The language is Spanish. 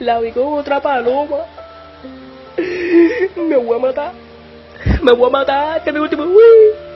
La vi con otra paloma. Me voy a matar. Me voy a matar. que es mi último. Uy.